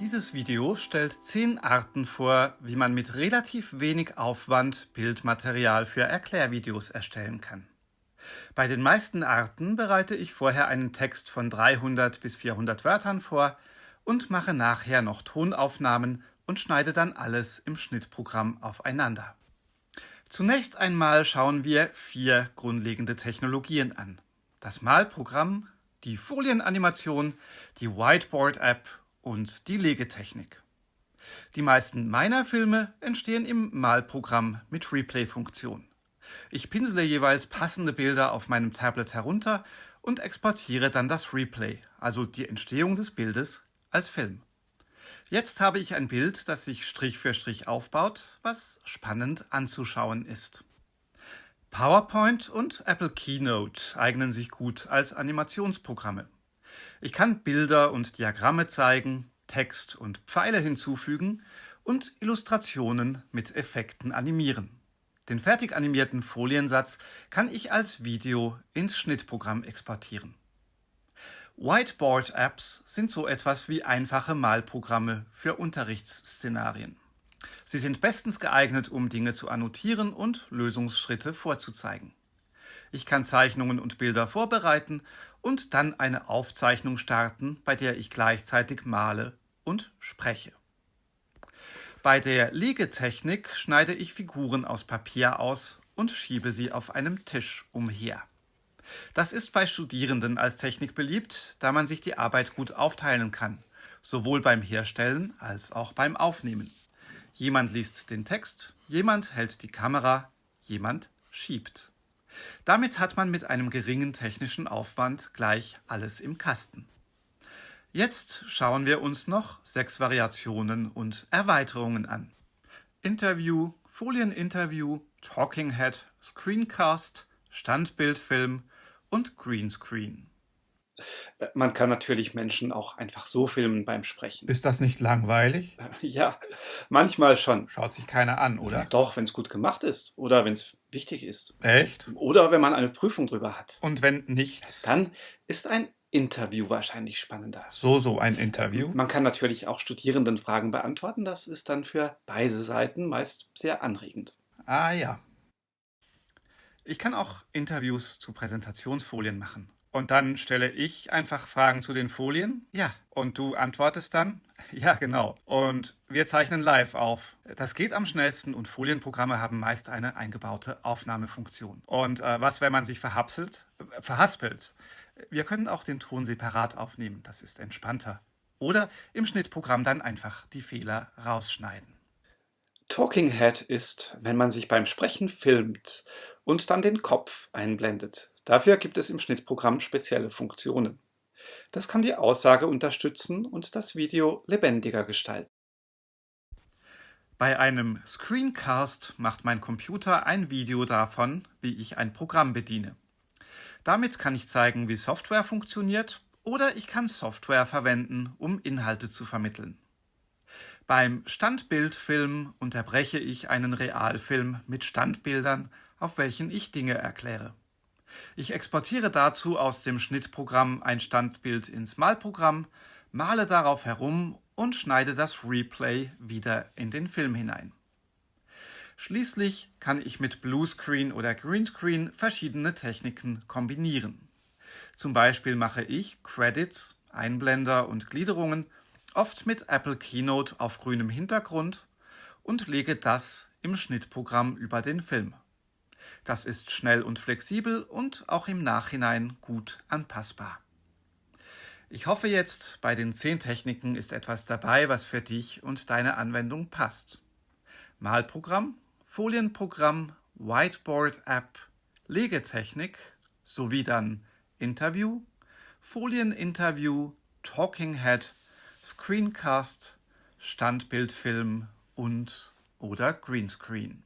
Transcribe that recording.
Dieses Video stellt zehn Arten vor, wie man mit relativ wenig Aufwand Bildmaterial für Erklärvideos erstellen kann. Bei den meisten Arten bereite ich vorher einen Text von 300 bis 400 Wörtern vor und mache nachher noch Tonaufnahmen und schneide dann alles im Schnittprogramm aufeinander. Zunächst einmal schauen wir vier grundlegende Technologien an. Das Malprogramm, die Folienanimation, die Whiteboard-App und die Legetechnik. Die meisten meiner Filme entstehen im Malprogramm mit Replay-Funktion. Ich pinsele jeweils passende Bilder auf meinem Tablet herunter und exportiere dann das Replay, also die Entstehung des Bildes, als Film. Jetzt habe ich ein Bild, das sich Strich für Strich aufbaut, was spannend anzuschauen ist. PowerPoint und Apple Keynote eignen sich gut als Animationsprogramme. Ich kann Bilder und Diagramme zeigen, Text und Pfeile hinzufügen und Illustrationen mit Effekten animieren. Den fertig animierten Foliensatz kann ich als Video ins Schnittprogramm exportieren. Whiteboard-Apps sind so etwas wie einfache Malprogramme für Unterrichtsszenarien. Sie sind bestens geeignet, um Dinge zu annotieren und Lösungsschritte vorzuzeigen. Ich kann Zeichnungen und Bilder vorbereiten und dann eine Aufzeichnung starten, bei der ich gleichzeitig male und spreche. Bei der Liegetechnik schneide ich Figuren aus Papier aus und schiebe sie auf einem Tisch umher. Das ist bei Studierenden als Technik beliebt, da man sich die Arbeit gut aufteilen kann, sowohl beim Herstellen als auch beim Aufnehmen. Jemand liest den Text, jemand hält die Kamera, jemand schiebt. Damit hat man mit einem geringen technischen Aufwand gleich alles im Kasten. Jetzt schauen wir uns noch sechs Variationen und Erweiterungen an. Interview, Folieninterview, Talking Head, Screencast, Standbildfilm und Greenscreen. Man kann natürlich Menschen auch einfach so filmen beim Sprechen. Ist das nicht langweilig? Ja, manchmal schon. Schaut sich keiner an, oder? Doch, wenn es gut gemacht ist oder wenn es wichtig ist. Echt? Oder wenn man eine Prüfung drüber hat. Und wenn nicht? Dann ist ein Interview wahrscheinlich spannender. So, so ein Interview. Man kann natürlich auch Studierendenfragen beantworten. Das ist dann für beide Seiten meist sehr anregend. Ah ja. Ich kann auch Interviews zu Präsentationsfolien machen. Und dann stelle ich einfach Fragen zu den Folien. Ja. Und du antwortest dann? Ja, genau. Und wir zeichnen live auf. Das geht am schnellsten und Folienprogramme haben meist eine eingebaute Aufnahmefunktion. Und äh, was, wenn man sich verhapselt, äh, verhaspelt? Wir können auch den Ton separat aufnehmen, das ist entspannter. Oder im Schnittprogramm dann einfach die Fehler rausschneiden. Talking Head ist, wenn man sich beim Sprechen filmt und dann den Kopf einblendet. Dafür gibt es im Schnittprogramm spezielle Funktionen. Das kann die Aussage unterstützen und das Video lebendiger gestalten. Bei einem Screencast macht mein Computer ein Video davon, wie ich ein Programm bediene. Damit kann ich zeigen, wie Software funktioniert oder ich kann Software verwenden, um Inhalte zu vermitteln. Beim Standbildfilm unterbreche ich einen Realfilm mit Standbildern, auf welchen ich Dinge erkläre. Ich exportiere dazu aus dem Schnittprogramm ein Standbild ins Malprogramm, male darauf herum und schneide das Replay wieder in den Film hinein. Schließlich kann ich mit Bluescreen oder Greenscreen verschiedene Techniken kombinieren. Zum Beispiel mache ich Credits, Einblender und Gliederungen oft mit Apple Keynote auf grünem Hintergrund und lege das im Schnittprogramm über den Film. Das ist schnell und flexibel und auch im Nachhinein gut anpassbar. Ich hoffe jetzt, bei den 10 Techniken ist etwas dabei, was für dich und deine Anwendung passt. Malprogramm Folienprogramm, Whiteboard-App, Legetechnik sowie dann Interview, Folieninterview, Talking Head, Screencast, Standbildfilm und oder Greenscreen.